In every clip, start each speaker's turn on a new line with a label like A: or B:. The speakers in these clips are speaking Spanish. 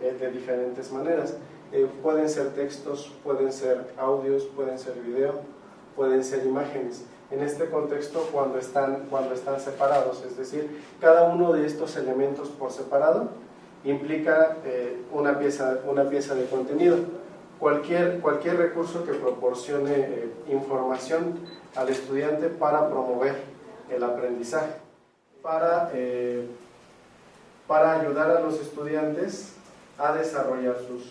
A: eh, de diferentes maneras. Eh, pueden ser textos, pueden ser audios, pueden ser video, pueden ser imágenes. En este contexto, cuando están, cuando están separados, es decir, cada uno de estos elementos por separado implica eh, una, pieza, una pieza de contenido. Cualquier, cualquier recurso que proporcione eh, información al estudiante para promover el aprendizaje, para, eh, para ayudar a los estudiantes a desarrollar sus,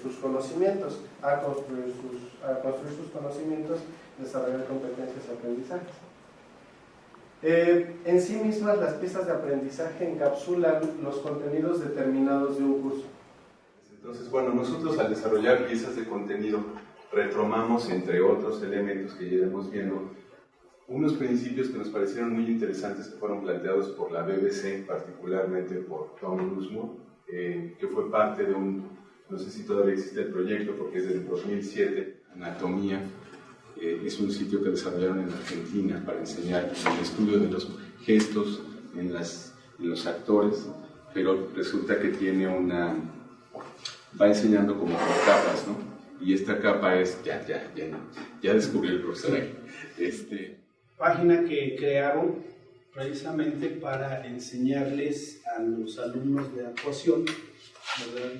A: sus conocimientos, a construir sus, a construir sus conocimientos, desarrollar competencias y aprendizajes. Eh, en sí mismas las piezas de aprendizaje encapsulan los contenidos determinados de un curso.
B: Entonces, bueno, nosotros al desarrollar piezas de contenido retomamos, entre otros elementos que ya viendo, unos principios que nos parecieron muy interesantes que fueron planteados por la BBC, particularmente por Tom Lusmore, eh, que fue parte de un, no sé si todavía existe el proyecto porque es del 2007, Anatomía, eh, es un sitio que desarrollaron en Argentina para enseñar el estudio de los gestos en, las, en los actores, pero resulta que tiene una... va enseñando como por capas, ¿no? Y esta capa es, ya, ya, ya, ya descubrí el profesor. Este...
C: Página que crearon precisamente para enseñarles a los alumnos de actuación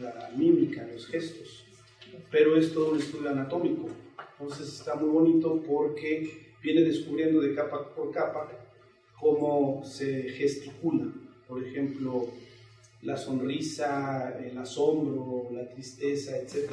C: la mímica, los gestos, pero es todo un estudio anatómico entonces está muy bonito porque viene descubriendo de capa por capa cómo se gesticula. Por ejemplo, la sonrisa, el asombro, la tristeza, etc.